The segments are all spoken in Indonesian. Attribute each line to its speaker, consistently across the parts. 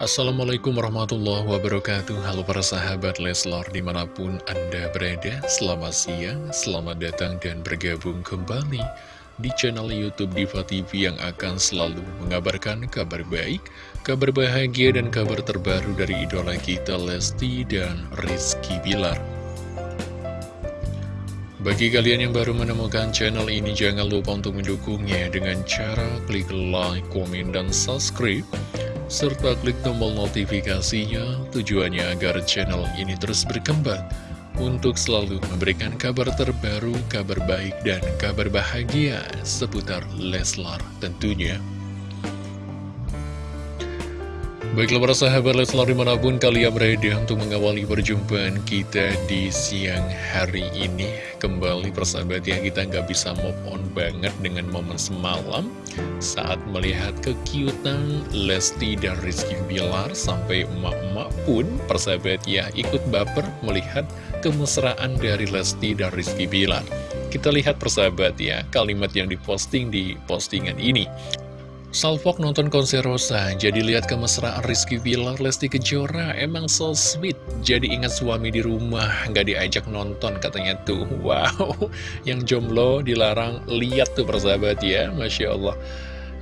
Speaker 1: Assalamualaikum warahmatullahi wabarakatuh. Halo para sahabat Leslar di mana pun Anda berada. Selamat siang, selamat datang dan bergabung kembali Di channel Youtube Diva TV yang akan selalu mengabarkan kabar baik Kabar bahagia dan kabar terbaru dari idola kita Lesti dan Rizky Bilar. Bagi kalian yang baru menemukan channel ini, jangan lupa untuk mendukungnya dengan cara klik like, komen, dan subscribe serta klik tombol notifikasinya tujuannya agar channel ini terus berkembang untuk selalu memberikan kabar terbaru, kabar baik, dan kabar bahagia seputar Leslar tentunya. Baiklah para sahabat Leslar di mana pun kalian berada untuk mengawali perjumpaan kita di siang hari ini. Kembali persahabat ya kita nggak bisa move on banget dengan momen semalam Saat melihat kekiutan Lesti dan Rizky Bilar Sampai emak-emak pun persahabat ya ikut baper melihat kemesraan dari Lesti dan Rizky Bilar. Kita lihat persahabat ya kalimat yang diposting di postingan ini Salfok nonton konser Rosa, jadi lihat kemesraan Rizky Bilar, Lesti Kejora, emang so sweet. Jadi ingat suami di rumah, nggak diajak nonton katanya tuh. Wow, yang jomblo dilarang lihat tuh persahabat ya, Masya Allah.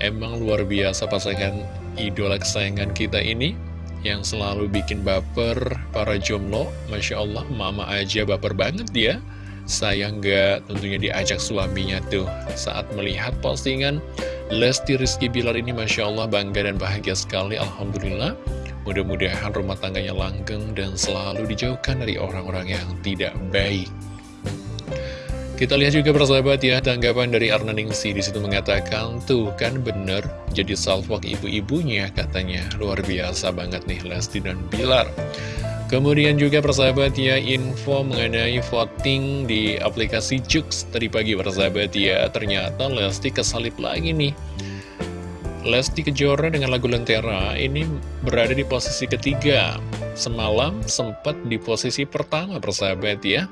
Speaker 1: Emang luar biasa pasangan idola kesayangan kita ini, yang selalu bikin baper para jomblo. Masya Allah, mama aja baper banget dia. Sayang nggak tentunya diajak suaminya tuh saat melihat postingan Lesti Rizky Bilar ini Masya Allah bangga dan bahagia sekali Alhamdulillah. Mudah-mudahan rumah tangganya langgeng dan selalu dijauhkan dari orang-orang yang tidak baik. Kita lihat juga persahabat ya, tanggapan dari Arna Ningsi di situ mengatakan, tuh kan bener, jadi salvok ibu-ibunya katanya, luar biasa banget nih Lesti dan Bilar. Kemudian juga persahabat ya info mengenai voting di aplikasi Jux. Tadi pagi persahabat ya ternyata Lesti kesalip lagi nih. Lesti Kejora dengan lagu Lentera ini berada di posisi ketiga. Semalam sempat di posisi pertama persahabat ya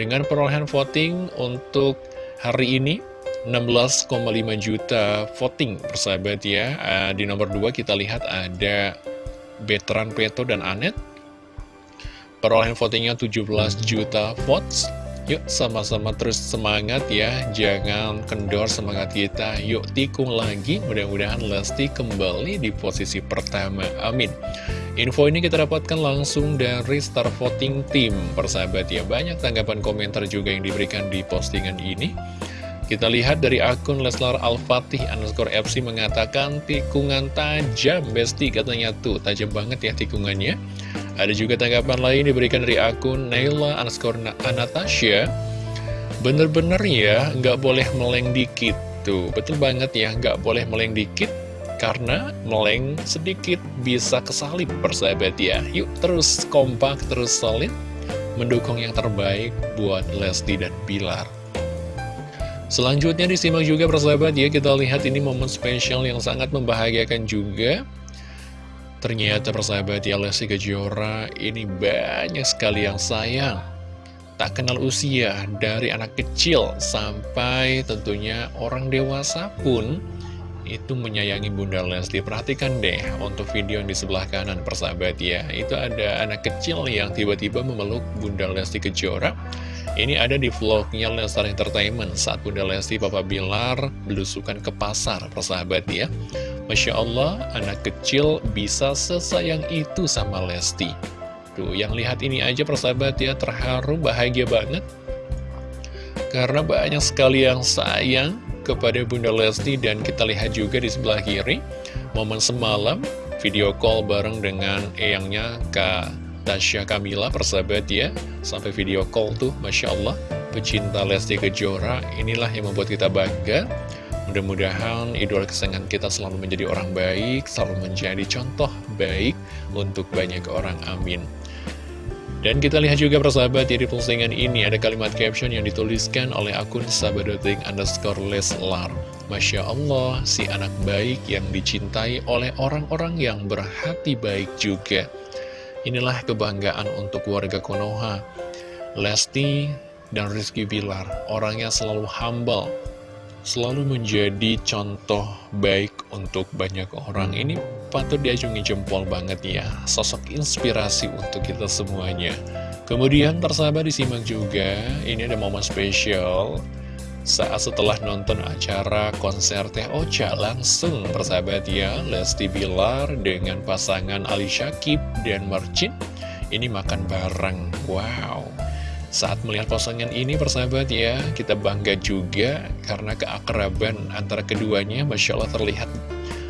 Speaker 1: Dengan perolehan voting untuk hari ini 16,5 juta voting persahabat ya. Ah, Di nomor 2 kita lihat ada Betran Peto dan Anet Perolehan votingnya 17 juta votes. Yuk sama-sama terus semangat ya. Jangan kendor semangat kita. Yuk tikung lagi. Mudah-mudahan Lesti kembali di posisi pertama. Amin. Info ini kita dapatkan langsung dari Star Voting Team. Persahabat ya Banyak tanggapan komentar juga yang diberikan di postingan ini. Kita lihat dari akun Leslar Al-Fatih underscore FC mengatakan tikungan tajam Besti katanya tuh tajam banget ya tikungannya ada juga tanggapan lain diberikan dari akun Naila underscore Anastasia. Bener-bener ya, nggak boleh meleng dikit Tuh, betul banget ya, nggak boleh meleng dikit Karena meleng sedikit bisa kesalip persahabat ya. Yuk terus kompak, terus solid Mendukung yang terbaik buat Lesti dan Bilar. Selanjutnya disimak juga persahabat ya Kita lihat ini momen spesial yang sangat membahagiakan juga Ternyata persahabat ya Lesti Kejora ini banyak sekali yang sayang. Tak kenal usia dari anak kecil sampai tentunya orang dewasa pun itu menyayangi Bunda Lesti. Perhatikan deh untuk video yang di sebelah kanan persahabat ya. Itu ada anak kecil yang tiba-tiba memeluk Bunda Lesti Kejora Ini ada di vlognya Lestar Entertainment Saat Bunda Lesti Papa Bilar belusukan ke pasar persahabat ya Masya Allah, anak kecil bisa sesayang itu sama Lesti. Tuh, yang lihat ini aja persahabat ya, terharu, bahagia banget. Karena banyak sekali yang sayang kepada Bunda Lesti dan kita lihat juga di sebelah kiri, momen semalam, video call bareng dengan eyangnya Kak Tasya Kamila, persahabat ya. Sampai video call tuh, Masya Allah, pecinta Lesti Kejora, inilah yang membuat kita bangga. Mudah-mudahan idola kesayangan kita selalu menjadi orang baik, selalu menjadi contoh baik untuk banyak orang. Amin. Dan kita lihat juga persahabat ya di postingan ini ada kalimat caption yang dituliskan oleh akun sahabadoting underscore leslar. Masya Allah, si anak baik yang dicintai oleh orang-orang yang berhati baik juga. Inilah kebanggaan untuk warga Konoha. Lesti dan Rizky Bilar, orangnya selalu humble, selalu menjadi contoh baik untuk banyak orang. Ini patut diajungi jempol banget ya, sosok inspirasi untuk kita semuanya. Kemudian persahabat disimak juga, ini ada momen spesial saat setelah nonton acara konser Teh Ocha langsung persahabat ya Lesti Bilar dengan pasangan Ali Syakib dan Marcin ini makan bareng wow saat melihat postingan ini persahabat ya, kita bangga juga karena keakraban antara keduanya Masya Allah terlihat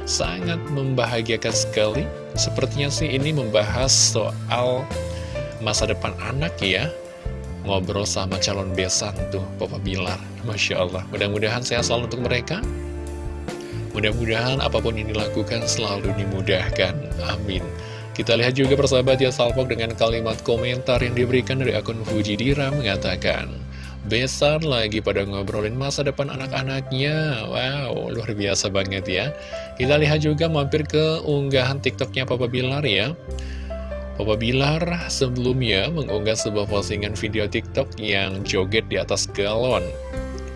Speaker 1: sangat membahagiakan sekali. Sepertinya sih ini membahas soal masa depan anak ya. Ngobrol sama calon besan tuh Papa Bilar. Masya Allah, mudah-mudahan sehat selalu untuk mereka. Mudah-mudahan apa pun yang dilakukan selalu dimudahkan. Amin. Kita lihat juga persahabat ya salpok dengan kalimat komentar yang diberikan dari akun Fuji Dira mengatakan Besar lagi pada ngobrolin masa depan anak-anaknya Wow, luar biasa banget ya Kita lihat juga mampir ke unggahan tiktoknya Papa Bilar ya Papa Bilar sebelumnya mengunggah sebuah postingan video tiktok yang joget di atas galon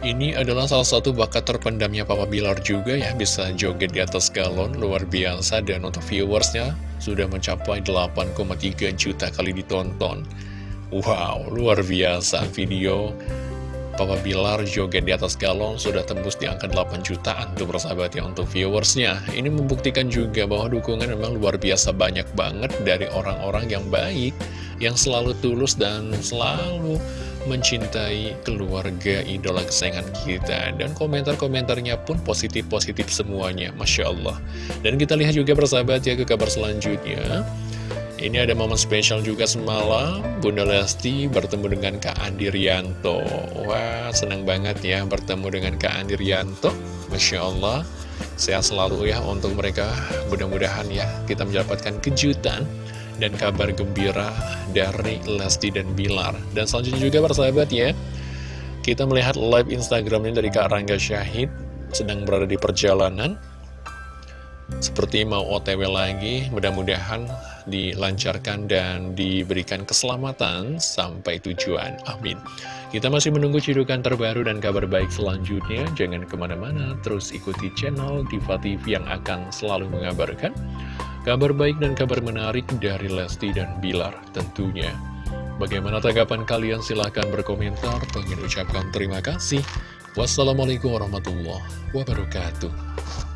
Speaker 1: ini adalah salah satu bakat terpendamnya Papa Bilar juga ya Bisa joget di atas galon, luar biasa Dan untuk viewersnya sudah mencapai 8,3 juta kali ditonton. Wow, luar biasa video Papa Bilar joget di atas galon sudah tembus di angka 8 jutaan tuh persahabat ya untuk viewersnya. Ini membuktikan juga bahwa dukungan memang luar biasa banyak banget dari orang-orang yang baik Yang selalu tulus dan selalu mencintai keluarga idola kesayangan kita. Dan komentar-komentarnya pun positif-positif semuanya Masya Allah. Dan kita lihat juga persahabat ya ke kabar selanjutnya ini ada momen spesial juga semalam. Bunda Lesti bertemu dengan Kak Andi Rianto. Wah senang banget ya bertemu dengan Kak Andi Rianto. Masya Allah. Sehat selalu ya untuk mereka. Mudah-mudahan ya kita mendapatkan kejutan dan kabar gembira dari Lesti dan Bilar. Dan selanjutnya juga persahabat ya, kita melihat live Instagramnya dari Kak Rangga Syahid sedang berada di perjalanan. Seperti mau otw lagi, mudah-mudahan dilancarkan dan diberikan keselamatan sampai tujuan. Amin. Kita masih menunggu cidukan terbaru dan kabar baik selanjutnya. Jangan ke mana-mana, terus ikuti channel Diva TV yang akan selalu mengabarkan Kabar baik dan kabar menarik dari Lesti dan Bilar tentunya. Bagaimana tanggapan kalian? Silahkan berkomentar. Pengen ucapkan terima kasih. Wassalamualaikum warahmatullahi wabarakatuh.